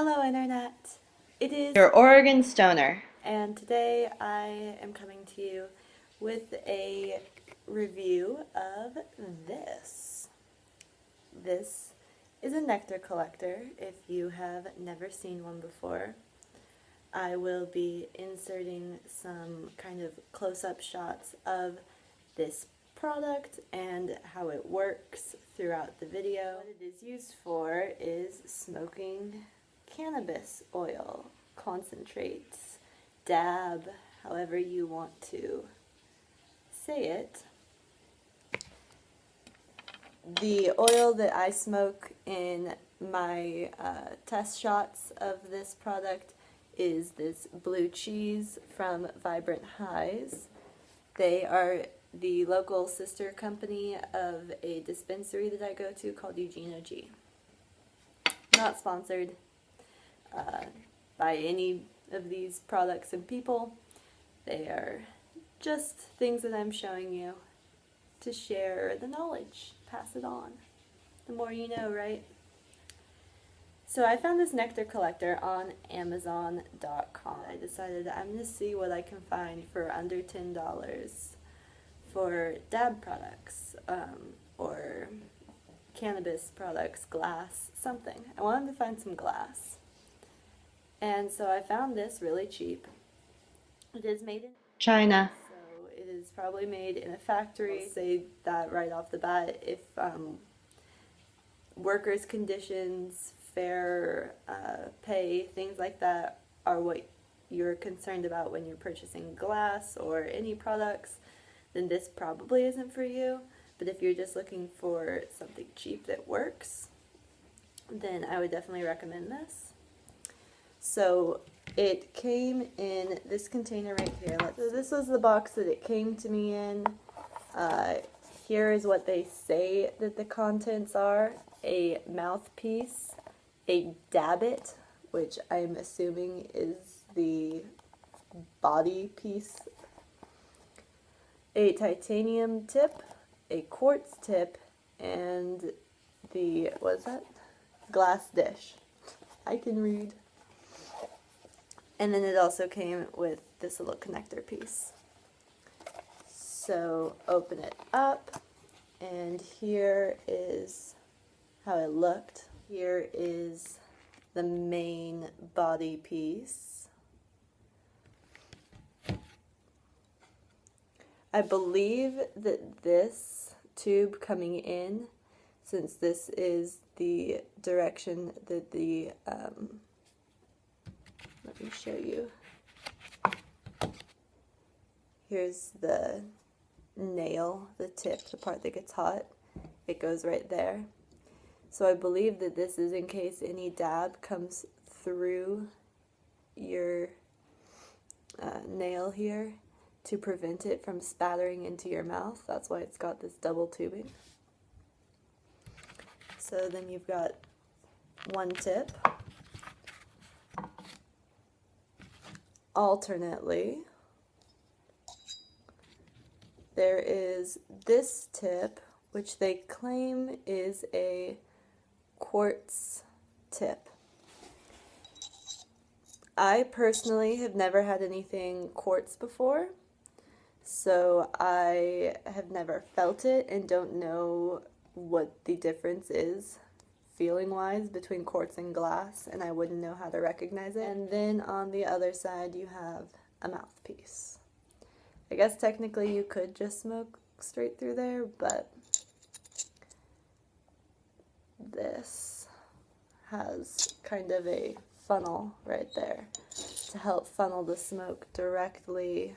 Hello Internet! It is Your Oregon Stoner. and today I am coming to you with a review of this. This is a nectar collector if you have never seen one before. I will be inserting some kind of close-up shots of this product and how it works throughout the video. What it is used for is smoking cannabis oil, concentrates, dab, however you want to say it. The oil that I smoke in my uh, test shots of this product is this blue cheese from Vibrant Highs. They are the local sister company of a dispensary that I go to called Eugene G. Not sponsored, uh, by any of these products and people. They are just things that I'm showing you to share the knowledge, pass it on. The more you know, right? So I found this nectar collector on Amazon.com. I decided I'm going to see what I can find for under $10 for dab products um, or cannabis products, glass, something. I wanted to find some glass. And so I found this really cheap. It is made in China. So it is probably made in a factory. I'll say that right off the bat. If um, workers' conditions, fair uh, pay, things like that are what you're concerned about when you're purchasing glass or any products, then this probably isn't for you. But if you're just looking for something cheap that works, then I would definitely recommend this. So it came in this container right here. So this was the box that it came to me in. Uh, here is what they say that the contents are. A mouthpiece, a dabbit, which I'm assuming is the body piece, a titanium tip, a quartz tip, and the, what is that? Glass dish. I can read. And then it also came with this little connector piece. So open it up and here is how it looked. Here is the main body piece. I believe that this tube coming in, since this is the direction that the um, let me show you. Here's the nail, the tip, the part that gets hot. It goes right there. So I believe that this is in case any dab comes through your uh, nail here to prevent it from spattering into your mouth. That's why it's got this double tubing. So then you've got one tip. Alternately, there is this tip, which they claim is a quartz tip. I personally have never had anything quartz before, so I have never felt it and don't know what the difference is feeling wise between quartz and glass and I wouldn't know how to recognize it. And then on the other side you have a mouthpiece. I guess technically you could just smoke straight through there, but this has kind of a funnel right there to help funnel the smoke directly,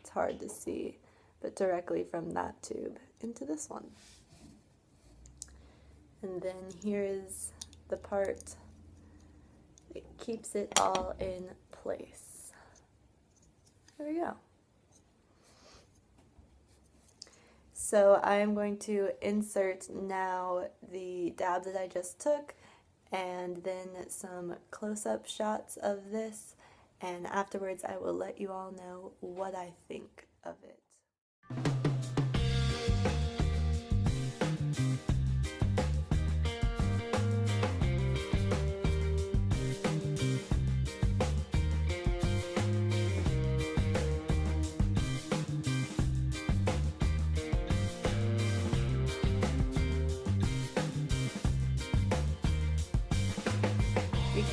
it's hard to see, but directly from that tube into this one. And then here is the part that keeps it all in place. There we go. So I am going to insert now the dab that I just took and then some close-up shots of this and afterwards I will let you all know what I think of it.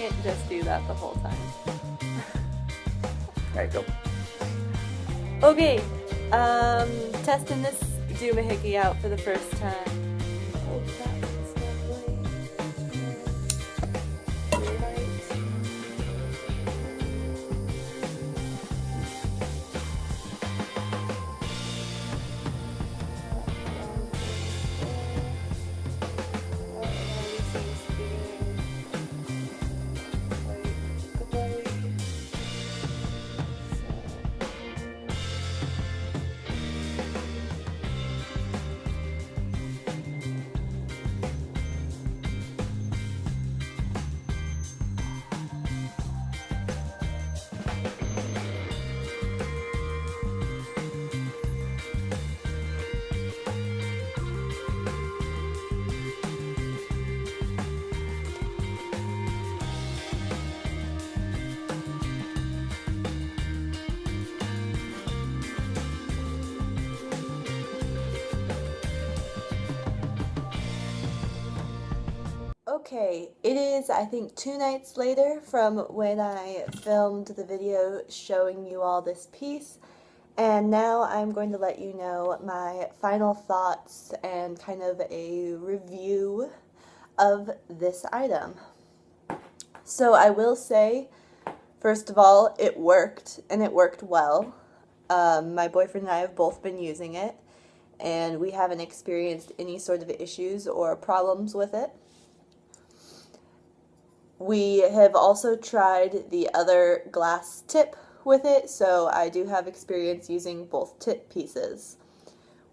Can't just do that the whole time. Alright, go. Okay, um, testing this doohickey out for the first time. Okay, it is, I think, two nights later from when I filmed the video showing you all this piece, and now I'm going to let you know my final thoughts and kind of a review of this item. So I will say, first of all, it worked, and it worked well. Um, my boyfriend and I have both been using it, and we haven't experienced any sort of issues or problems with it. We have also tried the other glass tip with it, so I do have experience using both tip pieces.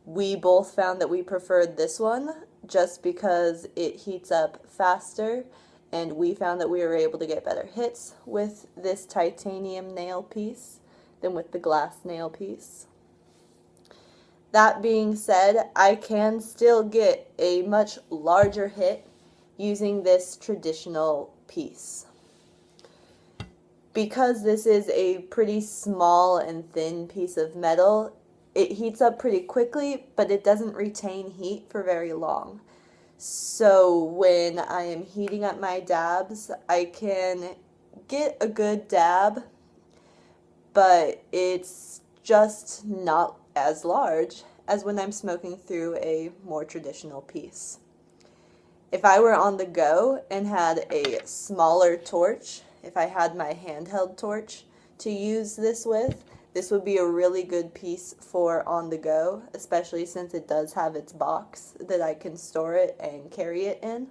We both found that we preferred this one just because it heats up faster and we found that we were able to get better hits with this titanium nail piece than with the glass nail piece. That being said, I can still get a much larger hit using this traditional piece. Because this is a pretty small and thin piece of metal, it heats up pretty quickly, but it doesn't retain heat for very long. So when I am heating up my dabs, I can get a good dab, but it's just not as large as when I'm smoking through a more traditional piece. If I were on the go and had a smaller torch, if I had my handheld torch to use this with, this would be a really good piece for on the go, especially since it does have its box that I can store it and carry it in.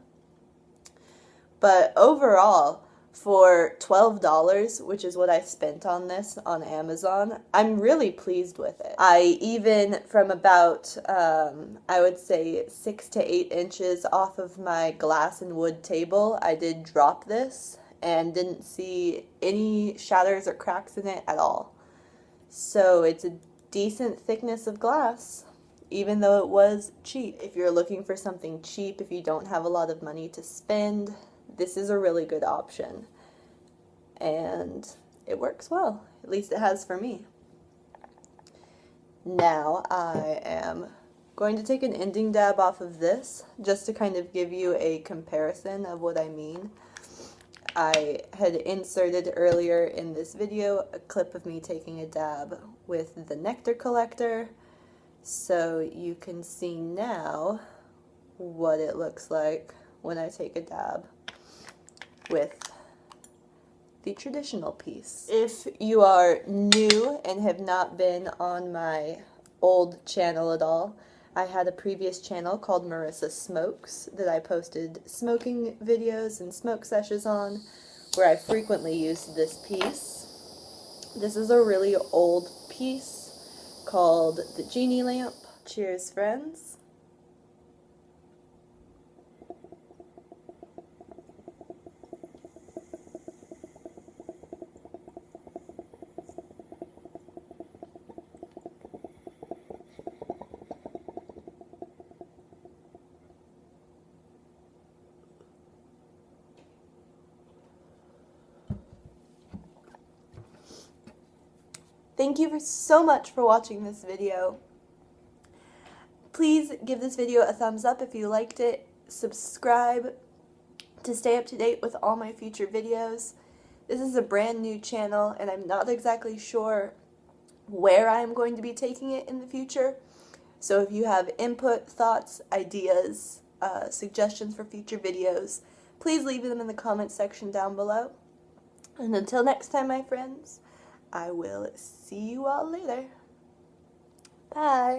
But overall, for $12, which is what I spent on this on Amazon, I'm really pleased with it. I even, from about, um, I would say, six to eight inches off of my glass and wood table, I did drop this and didn't see any shatters or cracks in it at all. So it's a decent thickness of glass, even though it was cheap. If you're looking for something cheap, if you don't have a lot of money to spend, this is a really good option. And it works well. At least it has for me. Now I am going to take an ending dab off of this just to kind of give you a comparison of what I mean. I had inserted earlier in this video a clip of me taking a dab with the nectar collector so you can see now what it looks like when I take a dab with the traditional piece. If you are new and have not been on my old channel at all, I had a previous channel called Marissa Smokes that I posted smoking videos and smoke sessions on where I frequently used this piece. This is a really old piece called the Genie Lamp. Cheers, friends. Thank you so much for watching this video. Please give this video a thumbs up if you liked it, subscribe, to stay up to date with all my future videos. This is a brand new channel and I'm not exactly sure where I'm going to be taking it in the future. So if you have input, thoughts, ideas, uh, suggestions for future videos, please leave them in the comments section down below. And until next time, my friends, I will see you all later. Bye.